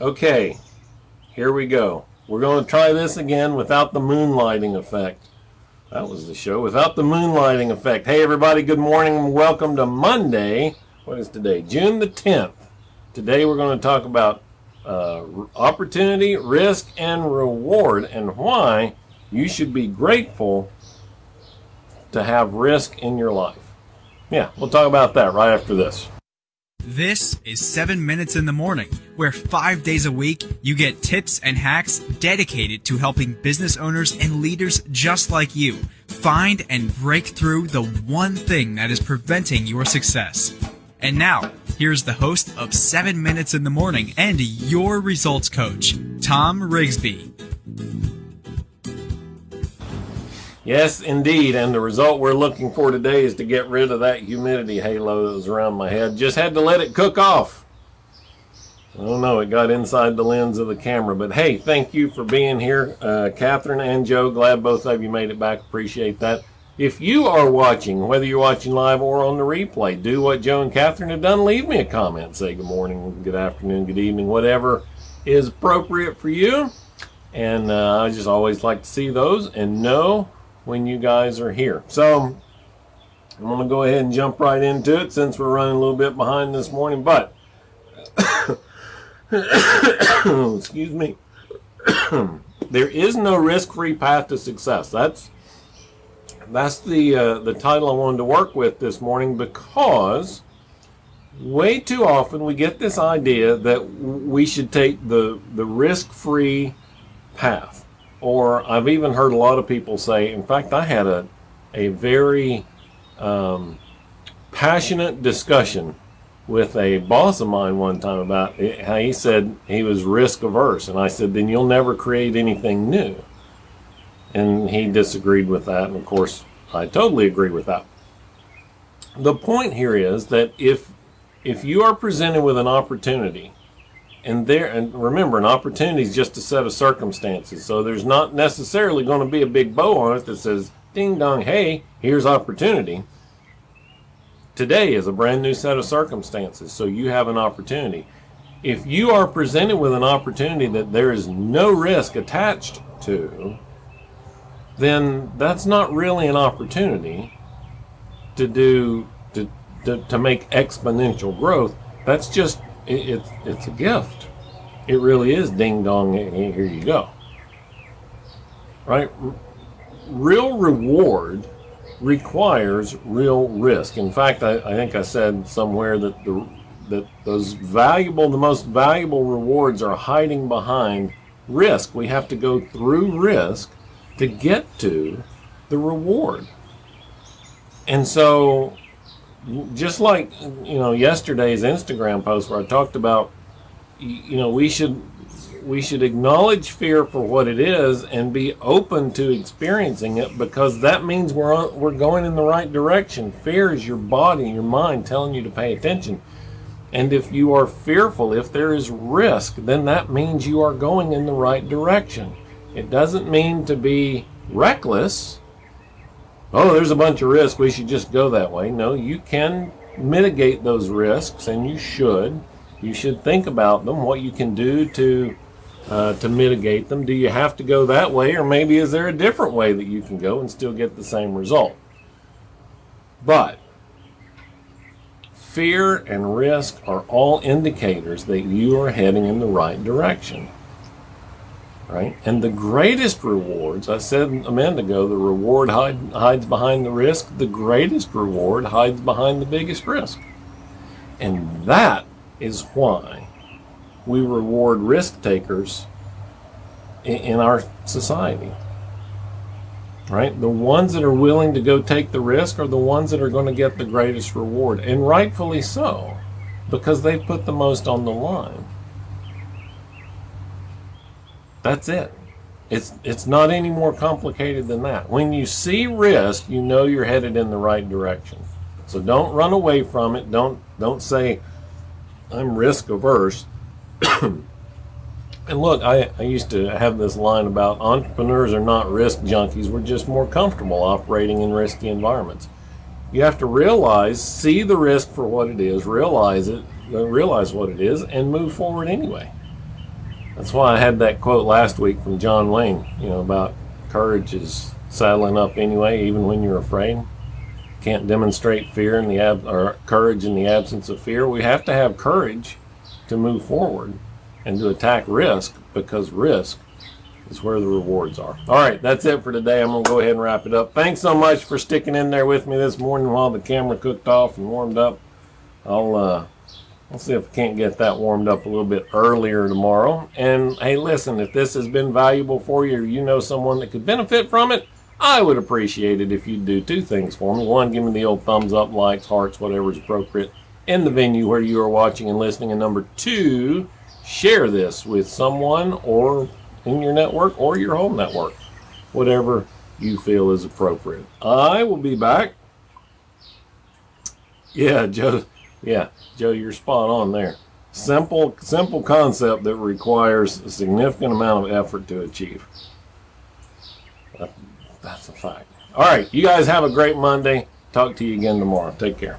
Okay, here we go. We're going to try this again without the moonlighting effect. That was the show without the moonlighting effect. Hey everybody, good morning welcome to Monday. What is today? June the 10th. Today we're going to talk about uh, opportunity, risk, and reward and why you should be grateful to have risk in your life. Yeah, we'll talk about that right after this. This is 7 Minutes in the Morning, where five days a week you get tips and hacks dedicated to helping business owners and leaders just like you find and break through the one thing that is preventing your success. And now, here's the host of 7 Minutes in the Morning and your results coach, Tom Rigsby. Yes, indeed. And the result we're looking for today is to get rid of that humidity halo that was around my head. Just had to let it cook off. I don't know, it got inside the lens of the camera. But hey, thank you for being here. Uh, Catherine and Joe, glad both of you made it back. Appreciate that. If you are watching, whether you're watching live or on the replay, do what Joe and Catherine have done. Leave me a comment. Say good morning, good afternoon, good evening, whatever is appropriate for you. And uh, I just always like to see those and know when you guys are here. So I'm going to go ahead and jump right into it since we're running a little bit behind this morning. But, excuse me, there is no risk-free path to success. That's that's the uh, the title I wanted to work with this morning because way too often we get this idea that we should take the the risk-free path or I've even heard a lot of people say, in fact, I had a, a very um, passionate discussion with a boss of mine one time about how he said he was risk averse. And I said, then you'll never create anything new. And he disagreed with that. And of course, I totally agree with that. The point here is that if, if you are presented with an opportunity and there and remember an opportunity is just a set of circumstances. So there's not necessarily going to be a big bow on it that says ding dong hey here's opportunity. Today is a brand new set of circumstances so you have an opportunity. If you are presented with an opportunity that there is no risk attached to then that's not really an opportunity to do to, to, to make exponential growth. That's just it, it's it's a gift. It really is ding dong. Here you go. Right? Real reward requires real risk. In fact, I, I think I said somewhere that the that those valuable, the most valuable rewards are hiding behind risk. We have to go through risk to get to the reward. And so just like you know yesterday's Instagram post where I talked about you know we should we should acknowledge fear for what it is and be open to experiencing it because that means we're we're going in the right direction. Fear is your body, your mind telling you to pay attention. And if you are fearful, if there is risk, then that means you are going in the right direction. It doesn't mean to be reckless oh, there's a bunch of risk, we should just go that way. No, you can mitigate those risks, and you should. You should think about them, what you can do to uh, to mitigate them. Do you have to go that way, or maybe is there a different way that you can go and still get the same result? But fear and risk are all indicators that you are heading in the right direction right? And the greatest rewards, I said a minute ago, the reward hide, hides behind the risk. The greatest reward hides behind the biggest risk. And that is why we reward risk takers in, in our society. Right? The ones that are willing to go take the risk are the ones that are going to get the greatest reward. And rightfully so, because they've put the most on the line. That's it. It's, it's not any more complicated than that. When you see risk, you know you're headed in the right direction. So don't run away from it. Don't, don't say, I'm risk averse. and look, I, I used to have this line about entrepreneurs are not risk junkies. We're just more comfortable operating in risky environments. You have to realize, see the risk for what it is, realize it, realize what it is, and move forward anyway. That's why I had that quote last week from John Wayne, you know, about courage is saddling up anyway, even when you're afraid. Can't demonstrate fear in the ab- or courage in the absence of fear. We have to have courage to move forward and to attack risk because risk is where the rewards are. All right, that's it for today. I'm going to go ahead and wrap it up. Thanks so much for sticking in there with me this morning while the camera cooked off and warmed up. I'll uh, I'll see if I can't get that warmed up a little bit earlier tomorrow. And hey, listen, if this has been valuable for you or you know someone that could benefit from it, I would appreciate it if you'd do two things for me. One, give me the old thumbs up, likes, hearts, whatever is appropriate in the venue where you are watching and listening. And number two, share this with someone or in your network or your home network, whatever you feel is appropriate. I will be back. Yeah, Joe. Yeah, Joe, you're spot on there. Simple, simple concept that requires a significant amount of effort to achieve. That's a fact. All right, you guys have a great Monday. Talk to you again tomorrow. Take care.